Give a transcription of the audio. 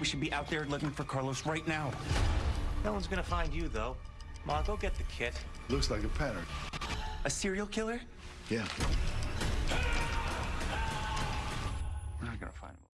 We should be out there looking for Carlos right now. No one's gonna find you, though. Ma, go get the kit. Looks like a pattern. A serial killer? Yeah. We're not gonna find him.